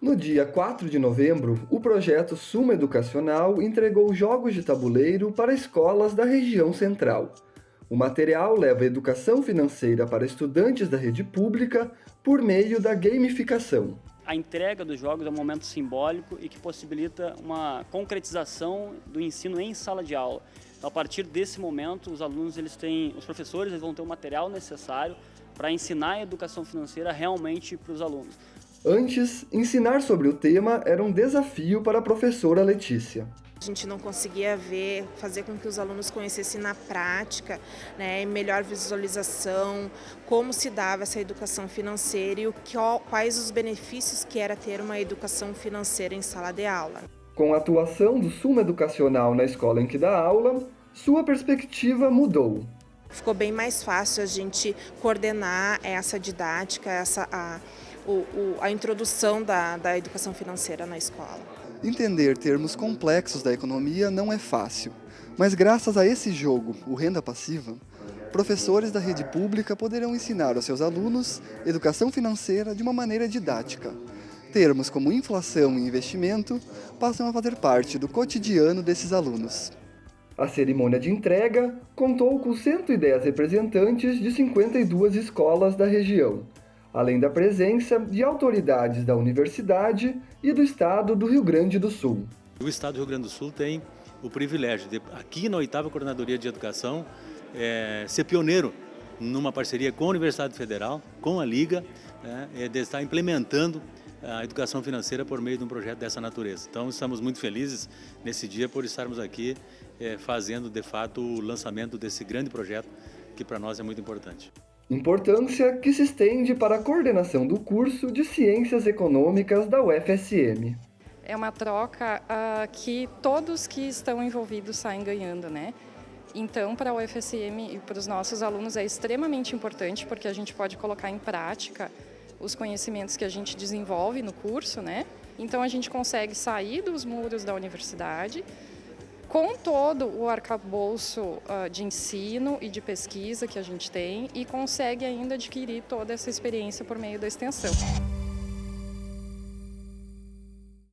No dia 4 de novembro, o projeto Suma Educacional entregou jogos de tabuleiro para escolas da região central. O material leva educação financeira para estudantes da rede pública por meio da gamificação. A entrega dos jogos é um momento simbólico e que possibilita uma concretização do ensino em sala de aula. Então, a partir desse momento, os alunos, eles têm, os professores eles vão ter o material necessário para ensinar a educação financeira realmente para os alunos. Antes, ensinar sobre o tema era um desafio para a professora Letícia. A gente não conseguia ver, fazer com que os alunos conhecessem na prática, né, melhor visualização, como se dava essa educação financeira e o que, quais os benefícios que era ter uma educação financeira em sala de aula. Com a atuação do Suma Educacional na escola em que dá aula, sua perspectiva mudou. Ficou bem mais fácil a gente coordenar essa didática, essa, a, o, o, a introdução da, da educação financeira na escola. Entender termos complexos da economia não é fácil, mas graças a esse jogo, o Renda Passiva, professores da rede pública poderão ensinar aos seus alunos educação financeira de uma maneira didática. Termos como inflação e investimento passam a fazer parte do cotidiano desses alunos. A cerimônia de entrega contou com 110 representantes de 52 escolas da região, além da presença de autoridades da universidade e do estado do Rio Grande do Sul. O estado do Rio Grande do Sul tem o privilégio de, aqui na oitava Coordenadoria de Educação, é, ser pioneiro numa parceria com a Universidade Federal, com a Liga, né, é, de estar implementando a educação financeira por meio de um projeto dessa natureza. Então estamos muito felizes nesse dia por estarmos aqui é, fazendo de fato o lançamento desse grande projeto que para nós é muito importante. Importância que se estende para a coordenação do curso de Ciências Econômicas da UFSM. É uma troca uh, que todos que estão envolvidos saem ganhando, né? Então, para a UFSM e para os nossos alunos é extremamente importante porque a gente pode colocar em prática os conhecimentos que a gente desenvolve no curso, né? Então a gente consegue sair dos muros da universidade com todo o arcabouço uh, de ensino e de pesquisa que a gente tem e consegue ainda adquirir toda essa experiência por meio da extensão.